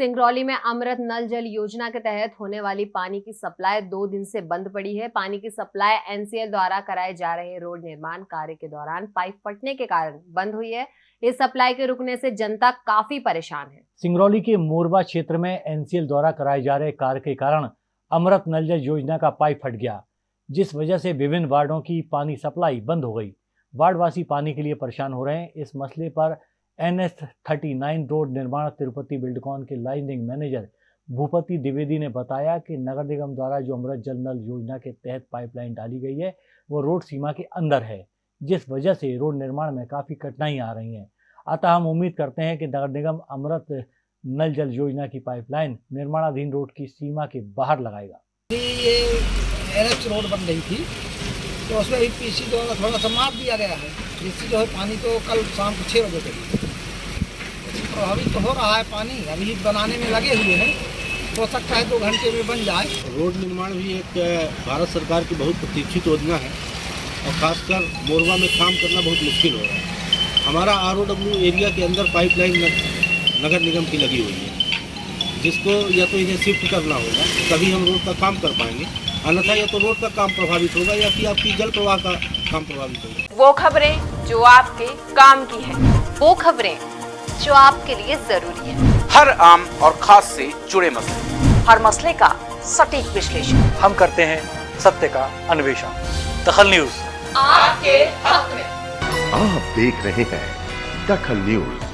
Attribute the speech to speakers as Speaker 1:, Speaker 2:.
Speaker 1: सिंगरौली में अमृत नल जल योजना के तहत होने वाली पानी की सप्लाई दो दिन से बंद पड़ी है। पानी की सप्लाई एनसीएल द्वारा कराए जा रहे रोड निर्माण कार्य के दौरान पाइप फटने के कारण बंद हुई है। इस सप्लाई के रुकने से जनता काफ़ी परेशान है।
Speaker 2: सिंगरौली के मोरबा क्षेत्र में एनसीएल द्वारा कराए जा रहे कार्य के कारण अमृत नल जल योजना का पाइप फट गया, जिस वजह से विभिन्न वार्डो की पानी सप्लाई बंद हो गई। वार्डवासी पानी के लिए परेशान हो रहे हैं। इस मसले पर N S thirty nine road निर्माण तिरुपति बिल्डकॉन के लाइनिंग मैनेजर भूपति द्विवेदी ने बताया कि नगर निगम द्वारा जो अमृत जल नल योजना के तहत पाइपलाइन डाली गई है, वो रोड सीमा के अंदर है, जिस वजह से रोड निर्माण में काफ़ी कठिनाई आ रही हैं। अतः हम उम्मीद करते हैं कि नगर निगम अमृत नल जल योजना की पाइपलाइन निर्माणाधीन रोड की सीमा के बाहर लगाएगा।
Speaker 3: ये एन रोड बन रही थी तो उसमें पीसी द्वारा थोड़ा सा मार दिया गया है। जिससे जो है, पानी तो कल शाम को छः बजे तक। प्रभावित तो हो रहा है पानी अभी बनाने में लगे हुए हैं। हो सकता है दो घंटे में बन जाए।
Speaker 4: रोड निर्माण भी एक भारत सरकार की बहुत प्रतीक्षित योजना है और खासकर मोरवा में काम करना बहुत मुश्किल हो रहा है। हमारा आर एरिया के अंदर पाइपलाइन नगर निगम की लगी हुई है। जिसको या तो इन्हें शिफ्ट करना होगा तभी हम रोड का काम कर पाएँगे। अन्यथा या तो रोड का काम प्रभावित होगा या फिर आपकी जल प्रवाह का काम प्रभावित होगा।
Speaker 5: वो खबरें जो आपके काम की है। वो खबरें जो आपके लिए ज़रूरी है।
Speaker 6: हर आम और खास से जुड़े मसले।
Speaker 5: हर मसले का सटीक विश्लेषण।
Speaker 2: हम करते हैं सत्य का अन्वेषण। दखल न्यूज़।
Speaker 5: आपके हक में।
Speaker 7: आप देख रहे हैं दखल न्यूज़।